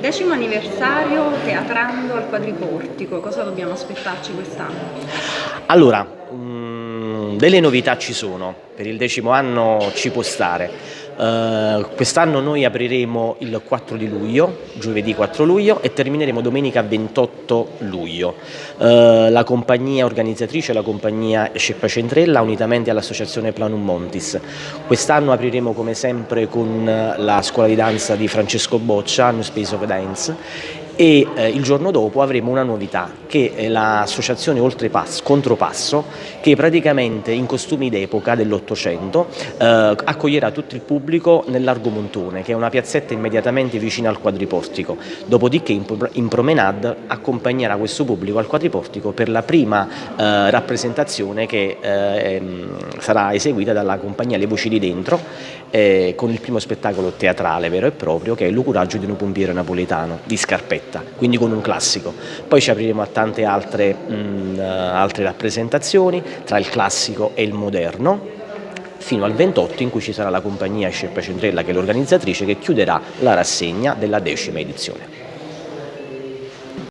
Decimo anniversario teatrando al quadriportico, cosa dobbiamo aspettarci quest'anno? Allora, mh, delle novità ci sono, per il decimo anno ci può stare. Uh, Quest'anno noi apriremo il 4 di luglio, giovedì 4 luglio e termineremo domenica 28 luglio. Uh, la compagnia organizzatrice è la compagnia Sceppa Centrella unitamente all'associazione Planum Montis. Quest'anno apriremo come sempre con la scuola di danza di Francesco Boccia, New Space of Dance e eh, il giorno dopo avremo una novità che è l'associazione Oltrepasso, Contropasso che praticamente in costumi d'epoca dell'Ottocento eh, accoglierà tutto il pubblico nell'Argo Montone che è una piazzetta immediatamente vicina al quadriportico. Dopodiché in, in promenade accompagnerà questo pubblico al quadriportico per la prima eh, rappresentazione che eh, ehm, sarà eseguita dalla compagnia Le Voci di Dentro eh, con il primo spettacolo teatrale vero e proprio che è L'Ucuraggio di un pompiere napoletano di Scarpetta diretta, quindi con un classico. Poi ci apriremo a tante altre, mh, altre rappresentazioni tra il classico e il moderno fino al 28 in cui ci sarà la compagnia Scerpa Centrella che è l'organizzatrice che chiuderà la rassegna della decima edizione.